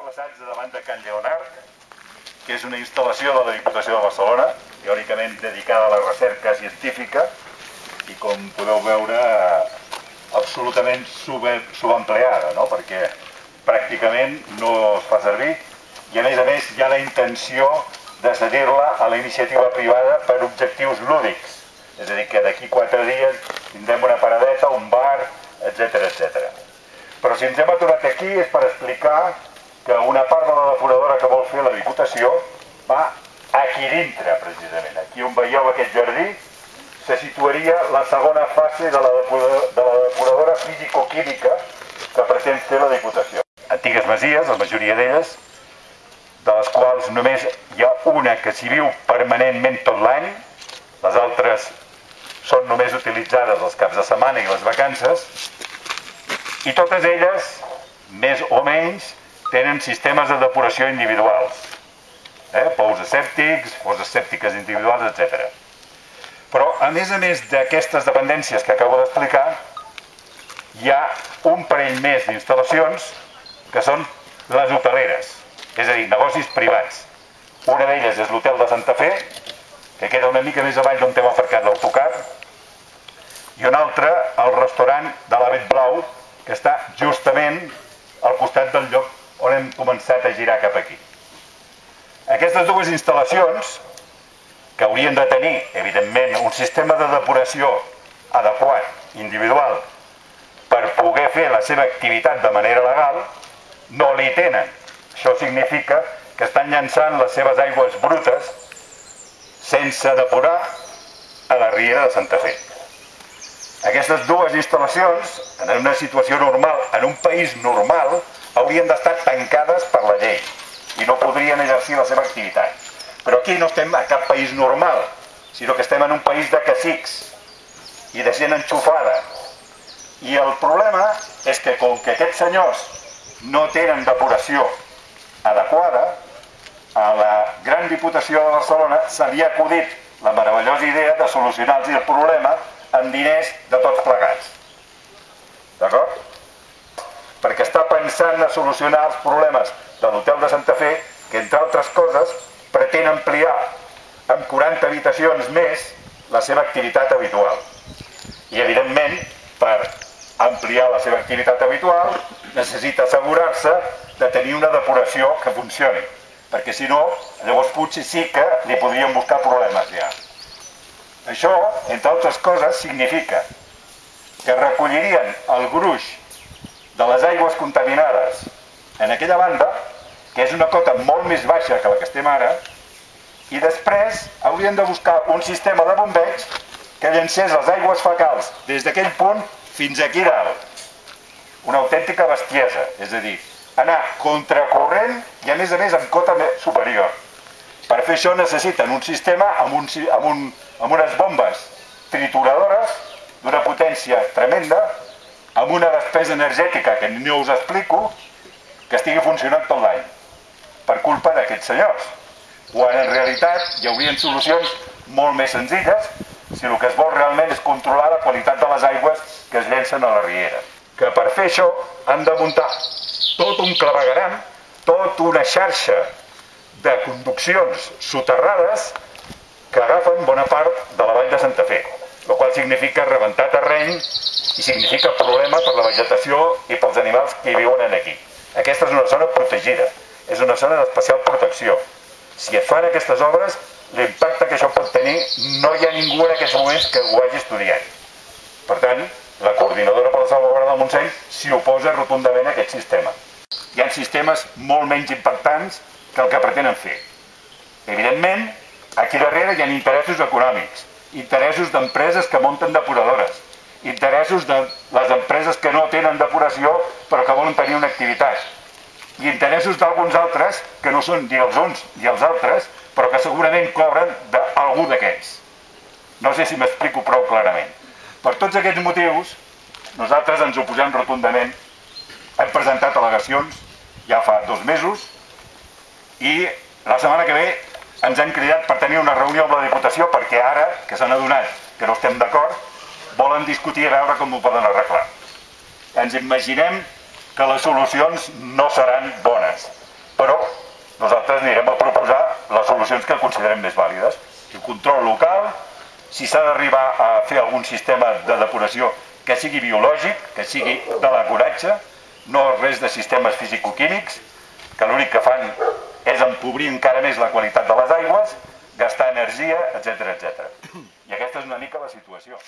emplaçats davant de Can Lleonard, que és una instal·lació de la Diputació de Barcelona, teòricament dedicada a la recerca científica, i com podeu veure, absolutament subempleada, no? perquè pràcticament no es fa servir, i a més a més hi ha la intenció de cedir-la a la iniciativa privada per objectius lúdics. És a dir, que d'aquí quatre dies tindrem una paradeta, un bar, etc etc. Però si ens hem aturat aquí és per explicar que una part de la depuradora que vol fer la Diputació va aquí dintre, precisament. Aquí on veieu aquest jardí, se situaria la segona fase de la de la depuradora físico-química que pretén fer la Diputació. Antigues masies, la majoria d'elles, de les quals només hi ha una que s'hi viu permanentment tot l'any, les altres són només utilitzades els caps de setmana i les vacances, i totes elles, més o menys, tenen sistemes de depuració individuals. Eh? Pous escèptics, pous escèptiques individuals, etc. Però, a més a més d'aquestes dependències que acabo d'explicar, hi ha un parell més d'instal·lacions que són les hoteleres, és a dir, negocis privats. Una d'elles és l'hotel de Santa Fe, que queda una mica més avall d'on hem aparcat l'autocar, i una altra, el restaurant de l'Avet Blau, que està justament al costat del lloc on hem començat a girar cap aquí. Aquestes dues instal·lacions, que haurien de tenir, evidentment, un sistema de depuració adequat, individual, per poder fer la seva activitat de manera legal, no li tenen. Això significa que estan llançant les seves aigües brutes sense depurar a la riera de Santa Fe. Aquestes dues instal·lacions, en una situació normal, en un país normal, haurien d'estar tancades per la llei i no podrien exercir la seva activitat. Però aquí no estem a cap país normal, sinó que estem en un país de cacics i de gent enxufada. I el problema és que com que aquests senyors no tenen depuració adequada, a la Gran Diputació de Barcelona se li ha acudit la meravellosa idea de solucionar-los el problema amb diners de tots plegats. D'acord? Perquè està pensant a solucionar els problemes de l'hotel de Santa Fe, que entre altres coses pretén ampliar amb 40 habitacions més la seva activitat habitual. I evidentment, per ampliar la seva activitat habitual, necessita assegurar-se de tenir una depuració que funcioni, perquè si no, llavors potser sí que li podríem buscar problemes ja. Això, entre altres coses, significa que recollirien el gruix de les aigües contaminades en aquella banda, que és una cota molt més baixa que la que estem ara, i després haurien de buscar un sistema de bombeig que llancés les aigües fecals des d'aquell punt fins aquí dalt. Una autèntica bestiesa, és a dir, anar contracorrent i a més a més amb cota superior. Per fer això necessiten un sistema amb, un, amb, un, amb unes bombes trituradores d'una potència tremenda, amb una despesa energètica que no us explico, que estigui funcionant tot l'any, per culpa d'aquests senyors. Quan en realitat hi haurien solucions molt més senzilles si el que es vol realment és controlar la qualitat de les aigües que es llencen a la riera. Que per fer això han de muntar tot un clavegaram, tota una xarxa de conduccions soterrades que agafen bona part de la vall de Santa Fe, el qual significa rebentar terreny i significa problema per la vegetació i pels animals que hi viuen aquí. Aquesta és una zona protegida, és una zona d'especial protecció. Si es fan aquestes obres, l'impacte que això pot tenir no hi ha ningú en aquests moments que ho hagi estudiat. Per tant, la coordinadora per la salvaguarda del Montseny s'hi oposa rotundament a aquest sistema. Hi ha sistemes molt menys impactants que el que pretenen fer. Evidentment, aquí darrere hi ha interessos econòmics, interessos d'empreses que munten depuradores, interessos de les empreses que no tenen depuració però que volen tenir una activitat, i interessos d'alguns altres que no són ni els uns ni els altres, però que segurament cobren d'algú d'aquests. No sé si m'explico prou clarament. Per tots aquests motius, nosaltres ens oposem rotundament. Hem presentat al·legacions ja fa dos mesos, i la setmana que ve ens han cridat per tenir una reunió amb la Diputació perquè ara, que s'han adonat que no estem d'acord, volen discutir a veure com ho poden arreglar. Ens imaginem que les solucions no seran bones però nosaltres anirem a proposar les solucions que considerem més vàlides. El control local, si s'ha d'arribar a fer algun sistema de depuració que sigui biològic, que sigui de l'acoratge, no res de sistemes fisicoquímics, que l'únic que fan és empobrir encara més la qualitat de les aigües, gastar energia, etc etc. I aquesta és una mica la situació.